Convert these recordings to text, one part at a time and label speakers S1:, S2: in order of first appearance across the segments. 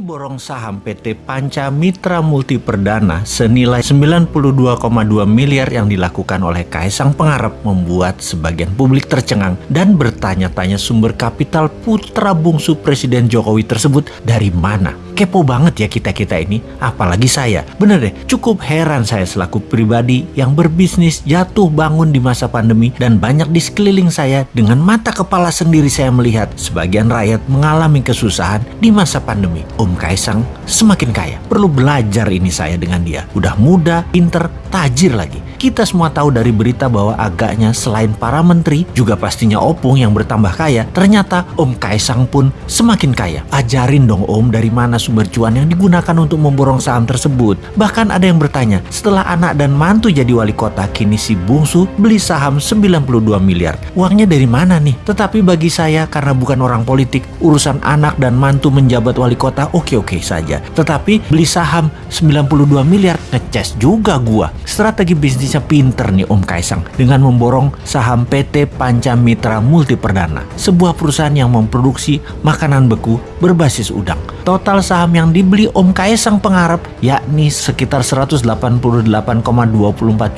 S1: borong saham PT Panca Mitra Multi Perdana senilai 92,2 miliar yang dilakukan oleh Kaisang Pengarap membuat sebagian publik tercengang dan bertanya-tanya sumber kapital putra bungsu Presiden Jokowi tersebut dari mana. Kepo banget ya kita-kita ini, apalagi saya. Bener deh, cukup heran saya selaku pribadi yang berbisnis jatuh bangun di masa pandemi dan banyak di sekeliling saya dengan mata kepala sendiri saya melihat sebagian rakyat mengalami kesusahan di masa pandemi. Om Kaisang semakin kaya. Perlu belajar ini saya dengan dia. Udah muda, pinter, tajir lagi. Kita semua tahu dari berita bahwa agaknya selain para menteri, juga pastinya Opung yang bertambah kaya, ternyata Om Kaisang pun semakin kaya. Ajarin dong Om dari mana sumber cuan yang digunakan untuk memborong saham tersebut. Bahkan ada yang bertanya, setelah anak dan mantu jadi wali kota, kini si bungsu beli saham 92 miliar. Uangnya dari mana nih? Tetapi bagi saya, karena bukan orang politik, urusan anak dan mantu menjabat wali kota oke-oke saja. Tetapi beli saham 92 miliar, ngeces juga gua. Strategi bisnisnya pinter nih Om Kaisang dengan memborong saham PT Panca Mitra Multi Perdana, sebuah perusahaan yang memproduksi makanan beku berbasis udang. Total saham yang dibeli Om Kaisang Pengarap yakni sekitar 188,24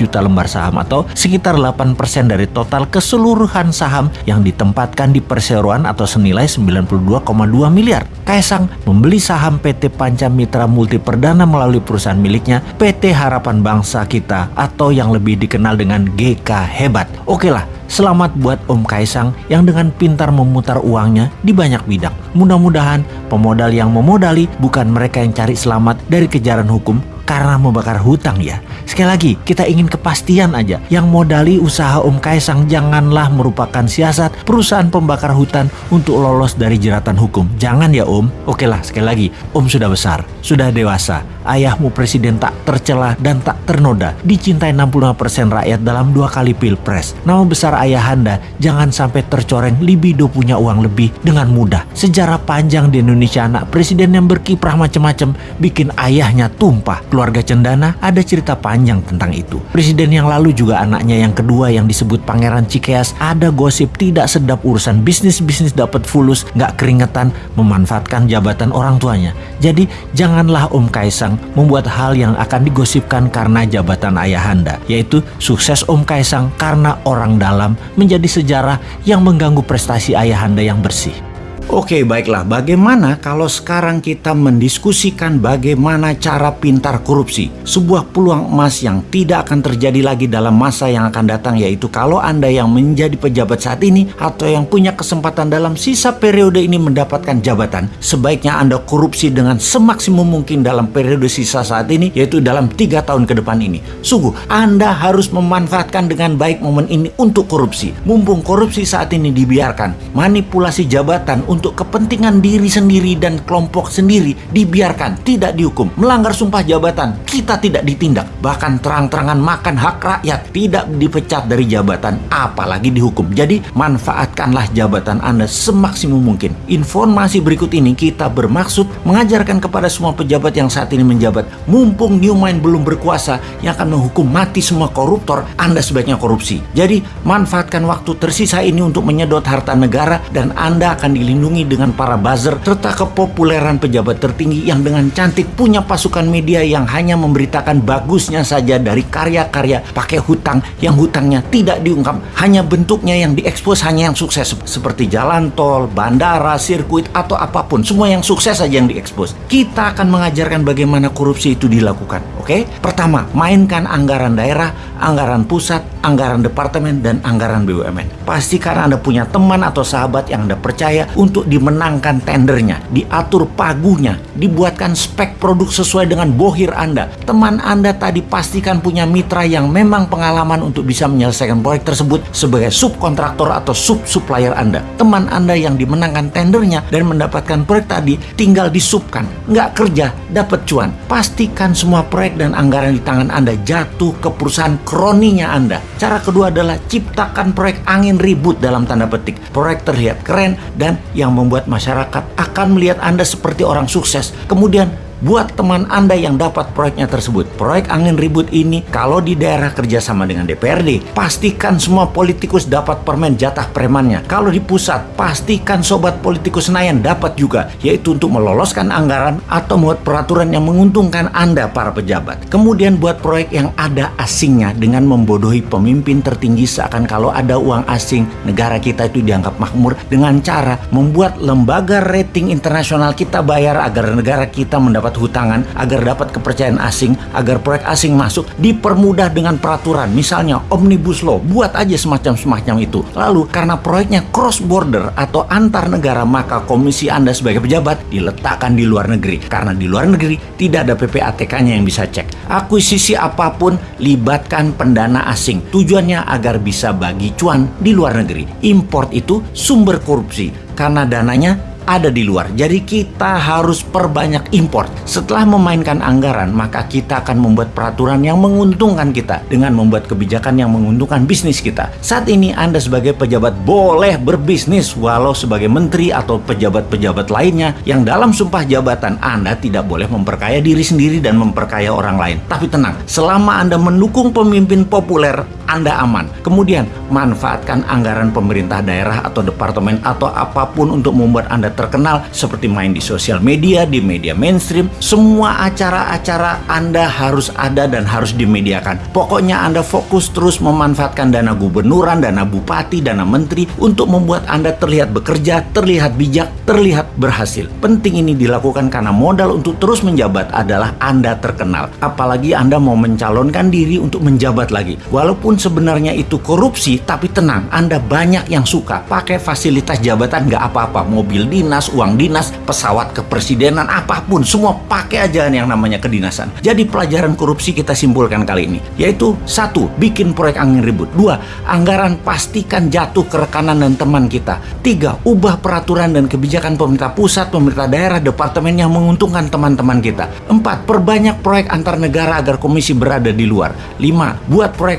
S1: juta lembar saham atau sekitar 8% dari total keseluruhan saham yang ditempatkan di perseroan atau senilai 92,2 miliar. Kaisang membeli saham PT Panca Mitra Multi Perdana melalui perusahaan miliknya PT Harapan Bangsa Kita atau yang lebih dikenal dengan GK Hebat. Oke lah, selamat buat Om Kaisang yang dengan pintar memutar uangnya di banyak bidang. Mudah-mudahan pemodal yang memodali bukan mereka yang cari selamat dari kejaran hukum karena membakar hutang ya. Sekali lagi, kita ingin kepastian aja. Yang modali usaha Om Kaisang janganlah merupakan siasat perusahaan pembakar hutan untuk lolos dari jeratan hukum. Jangan ya Om. Oke lah, sekali lagi, Om sudah besar, sudah dewasa. Ayahmu presiden tak tercela dan tak ternoda. Dicintai 65% rakyat dalam dua kali pilpres. Nama besar ayahanda jangan sampai tercoreng libido punya uang lebih dengan mudah. Sejarah panjang di Indonesia anak presiden yang berkiprah macam-macam bikin ayahnya tumpah keluarga Cendana ada cerita panjang tentang itu. Presiden yang lalu juga anaknya yang kedua yang disebut Pangeran Cikeas ada gosip tidak sedap urusan bisnis-bisnis dapat fulus, nggak keringetan, memanfaatkan jabatan orang tuanya. Jadi janganlah Om Kaisang membuat hal yang akan digosipkan karena jabatan ayahanda, yaitu sukses Om Kaisang karena orang dalam menjadi sejarah yang mengganggu prestasi ayahanda yang bersih. Oke, baiklah. Bagaimana kalau sekarang kita mendiskusikan bagaimana cara pintar korupsi? Sebuah peluang emas yang tidak akan terjadi lagi dalam masa yang akan datang yaitu kalau Anda yang menjadi pejabat saat ini atau yang punya kesempatan dalam sisa periode ini mendapatkan jabatan, sebaiknya Anda korupsi dengan semaksimum mungkin dalam periode sisa saat ini yaitu dalam tiga tahun ke depan ini. Sungguh, Anda harus memanfaatkan dengan baik momen ini untuk korupsi. Mumpung korupsi saat ini dibiarkan, manipulasi jabatan untuk untuk kepentingan diri sendiri dan kelompok sendiri dibiarkan, tidak dihukum. Melanggar sumpah jabatan, kita tidak ditindak. Bahkan terang-terangan makan hak rakyat, tidak dipecat dari jabatan, apalagi dihukum. Jadi manfaatkanlah jabatan Anda semaksimum mungkin. Informasi berikut ini kita bermaksud mengajarkan kepada semua pejabat yang saat ini menjabat, mumpung Newmind belum berkuasa yang akan menghukum mati semua koruptor, Anda sebaiknya korupsi. Jadi manfaatkan waktu tersisa ini untuk menyedot harta negara dan Anda akan dilindungi dilindungi dengan para buzzer serta kepopuleran pejabat tertinggi yang dengan cantik punya pasukan media yang hanya memberitakan bagusnya saja dari karya-karya pakai hutang yang hutangnya tidak diungkap hanya bentuknya yang diekspos hanya yang sukses seperti jalan tol, bandara, sirkuit atau apa pun semua yang sukses saja yang diekspos kita akan mengajarkan bagaimana korupsi itu dilakukan oke okay? pertama mainkan anggaran daerah anggaran pusat anggaran departemen dan anggaran BUMN pastikan anda punya teman atau sahabat yang anda percaya untuk untuk dimenangkan tendernya, diatur pagunya, dibuatkan spek produk sesuai dengan bohir Anda. Teman Anda tadi pastikan punya mitra yang memang pengalaman untuk bisa menyelesaikan proyek tersebut sebagai subkontraktor atau sub-supplier Anda. Teman Anda yang dimenangkan tendernya dan mendapatkan proyek tadi tinggal disubkan, nggak kerja, dapat cuan. Pastikan semua proyek dan anggaran di tangan Anda jatuh ke perusahaan kroninya Anda. Cara kedua adalah ciptakan proyek angin ribut dalam tanda petik. Proyek terlihat keren dan yang membuat masyarakat akan melihat Anda seperti orang sukses. Kemudian buat teman Anda yang dapat proyeknya tersebut. Proyek angin ribut ini kalau di daerah kerjasama dengan DPRD, pastikan semua politikus dapat permen jatah premannya. Kalau di pusat, pastikan sobat politikus Senayan dapat juga, yaitu untuk meloloskan anggaran atau membuat peraturan yang menguntungkan Anda para pejabat. Kemudian buat proyek yang ada asingnya dengan membodohi pemimpin tertinggi seakan kalau ada uang asing, negara kita itu dianggap makmur dengan cara membuat lembaga rating internasional kita bayar agar negara kita mendapat hutangan, agar dapat kepercayaan asing, agar proyek asing masuk, dipermudah dengan peraturan. Misalnya Omnibus Law, buat aja semacam-semacam itu. Lalu karena proyeknya cross border atau antar negara, maka komisi Anda sebagai pejabat diletakkan di luar negeri. Karena di luar negeri tidak ada PPATK-nya yang bisa cek. Akuisisi apa pun libatkan pendana asing. Tujuannya agar bisa bagi cuan di luar negeri. Import itu sumber korupsi karena dananya ada di luar. Jadi kita harus perbanyak import. Setelah memainkan anggaran, maka kita akan membuat peraturan yang menguntungkan kita dengan membuat kebijakan yang menguntungkan bisnis kita. Saat ini Anda sebagai pejabat boleh berbisnis walau sebagai menteri atau pejabat-pejabat lainnya yang dalam sumpah jabatan Anda tidak boleh memperkaya diri sendiri dan memperkaya orang lain. Tapi tenang, selama Anda mendukung pemimpin populer, Anda aman. Kemudian manfaatkan anggaran pemerintah daerah atau departemen atau apa pun untuk membuat Anda terkenal seperti main di sosial media, di media mainstream. Semua acara-acara Anda harus ada dan harus dimediakan. Pokoknya Anda fokus terus memanfaatkan dana gubernuran, dana bupati, dana menteri untuk membuat Anda terlihat bekerja, terlihat bijak, terlihat berhasil. Penting ini dilakukan karena modal untuk terus menjabat adalah Anda terkenal. Apalagi Anda mau mencalonkan diri untuk menjabat lagi. Walaupun sebenarnya itu korupsi, tapi tenang, Anda banyak yang suka pakai fasilitas jabatan nggak apa-apa. Mobil di dinas, uang dinas, pesawat kepresidenan, apa pun, semua pakai aja yang namanya kedinasan. Jadi pelajaran korupsi kita simpulkan kali ini, yaitu satu, bikin proyek angin ribut. Dua, anggaran pastikan jatuh ke rekanan dan teman kita. Tiga, ubah peraturan dan kebijakan pemerintah pusat, pemerintah daerah, departemen yang menguntungkan teman-teman kita. Empat, perbanyak proyek antar negara agar komisi berada di luar. Lima, buat proyek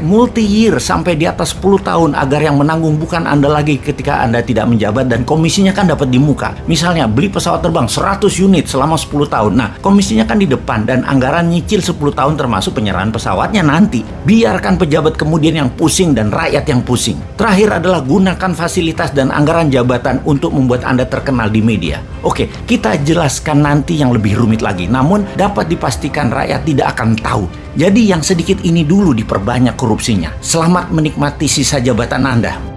S1: multi-year sampai di atas 10 tahun agar yang menanggung bukan Anda lagi ketika Anda tidak menjabat dan komisinya kan dapat di muka. Misalnya beli pesawat terbang 100 unit selama 10 tahun. Nah, komisinya kan di depan dan anggaran nyicil 10 tahun termasuk penyerahan pesawatnya nanti. Biarkan pejabat kemudian yang pusing dan rakyat yang pusing. Terakhir adalah gunakan fasilitas dan anggaran jabatan untuk membuat Anda terkenal di media. Oke, kita jelaskan nanti yang lebih rumit lagi. Namun dapat dipastikan rakyat tidak akan tahu. Jadi yang sedikit ini dulu diperbanyak korupsinya. Selamat menikmati sisa jabatan Anda.